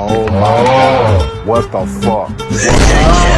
Oh my god. What the fuck?